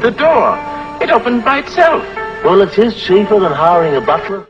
The door. It opened by itself. Well, it is cheaper than hiring a butler.